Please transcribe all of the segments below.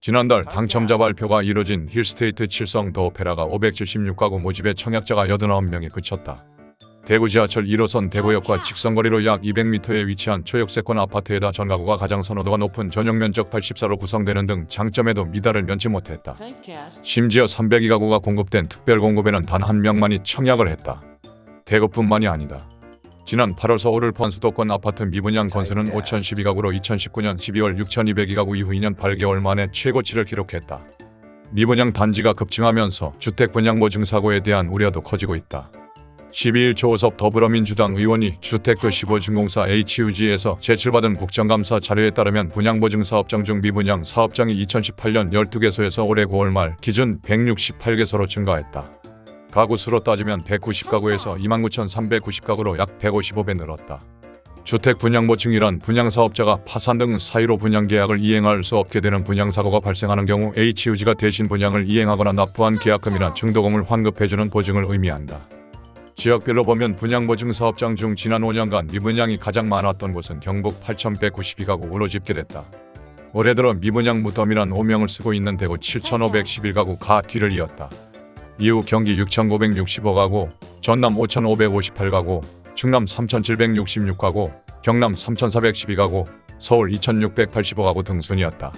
지난달 당첨자 발표가 이뤄진 힐스테이트 칠성 더 오페라가 576가구 모집에 청약자가 89명에 그쳤다. 대구 지하철 1호선 대구역과 직선거리로 약 200m에 위치한 초역세권 아파트에다 전가구가 가장 선호도가 높은 전용 면적 84로 구성되는 등 장점에도 미달을 면치 못했다. 심지어 302가구가 공급된 특별 공급에는 단 한 명만이 청약을 했다. 대구뿐만이 아니다. 지난 8월 서울을 포함 수도권 아파트 미분양 건수는 5,012가구로 2019년 12월 6,202가구 이후 2년 8개월 만에 최고치를 기록했다. 미분양 단지가 급증하면서 주택 분양 보증 사고에 대한 우려도 커지고 있다. 12일 조호섭 더불어민주당 의원이 주택도시보증공사 HUG에서 제출받은 국정감사 자료에 따르면 분양보증 사업장 중 미분양 사업장이 2018년 12개소에서 올해 9월 말 기준 168개소로 증가했다. 가구 수로 따지면 190가구에서 29,390가구로 약 155배 늘었다. 주택 분양 보증이란 분양사업자가 파산 등 사유로 분양계약을 이행할 수 없게 되는 분양사고가 발생하는 경우 HUG가 대신 분양을 이행하거나 납부한 계약금이나 중도금을 환급해주는 보증을 의미한다. 지역별로 보면 분양보증 사업장 중 지난 5년간 미분양이 가장 많았던 곳은 경북 8,192가구로 집계됐다. 올해 들어 미분양 무덤이란 오명을 쓰고 있는 대구 7,511가구가 뒤를 이었다. 이후 경기 6,965가구, 전남 5,558가구, 충남 3,766가구, 경남 3,412가구, 서울 2,685가구 등 순이었다.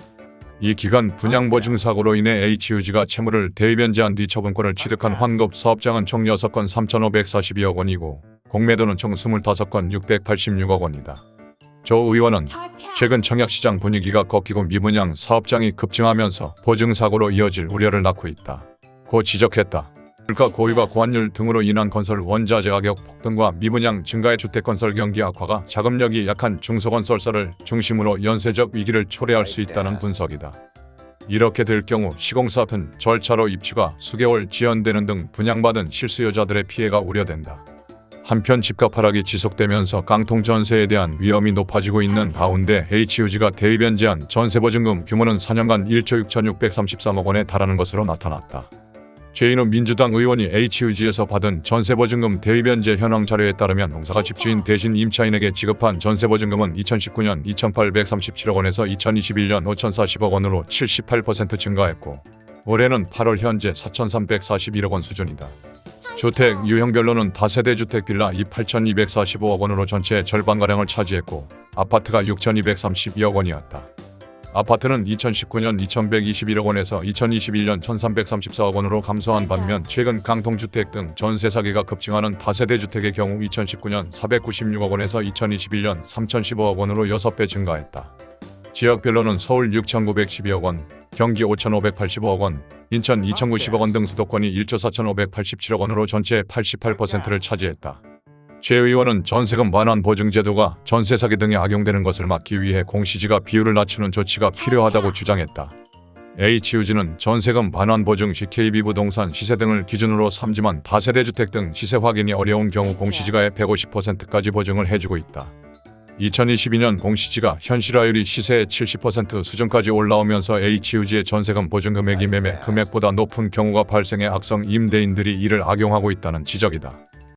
이 기간 분양보증 사고로 인해 HUG가 채무를 대위변제한 뒤 처분권을 취득한 환급 사업장은 총 6건 3,542억 원이고 공매도는 총 25건 686억 원이다. 조 의원은 최근 청약시장 분위기가 꺾이고 미분양 사업장이 급증하면서 보증사고로 이어질 우려를 낳고 있다. 고 지적했다. 물가 고유가 고환율 등으로 인한 건설 원자재 가격 폭등과 미분양 증가의 주택 건설 경기 악화가 자금력이 약한 중소건설사를 중심으로 연쇄적 위기를 초래할 수 있다는 분석이다. 이렇게 될 경우 시공사든 절차로 입주가 수개월 지연되는 등 분양받은 실수요자들의 피해가 우려된다. 한편 집값 하락이 지속되면서 깡통 전세에 대한 위험이 높아지고 있는 가운데 HUG가 대위변제한 전세 보증금 규모는 4년간 1조 6,633억 원에 달하는 것으로 나타났다. 최인호 민주당 의원이 HUG에서 받은 전세보증금 대위변제 현황 자료에 따르면 농사가 집주인 대신 임차인에게 지급한 전세보증금은 2019년 2,837억 원에서 2021년 5,040억 원으로 78% 증가했고 올해는 8월 현재 4,341억 원 수준이다. 주택 유형별로는 다세대 주택 빌라 8,245억 원으로 전체의 절반가량을 차지했고 아파트가 6,232억 원이었다. 아파트는 2019년 2,121억 원에서 2021년 1,334억 원으로 감소한 반면 최근 강통주택 등 전세 사기가 급증하는 다세대 주택의 경우 2019년 496억 원에서 2021년 3,015억 원으로 6배 증가했다. 지역별로는 서울 6,912억 원, 경기 5,585억 원, 인천 2,090억 원 등 수도권이 1조 4,587억 원으로 전체의 88%를 차지했다. 최 의원은 전세금 완환 보증 제도가 전세 사기 등에 악용되는 것을 막기 위해 공시지가 비율을 낮추는 조치가 필요하다고 주장했다. HUG는 전세금 반환 보증 시 KB부동산 시세 등을 기준으로 삼지만 다세대 주택 등 시세 확인이 어려운 경우 공시지가의 150%까지 보증을 해주고 있다. 2022년 공시지가 현실화율이 시세의 70% 수준까지 올라오면서 HUG의 전세금 보증 금액이 매매 금액보다 높은 경우가 발생해 악성 임대인들이 이를 악용하고 있다는 지적이다.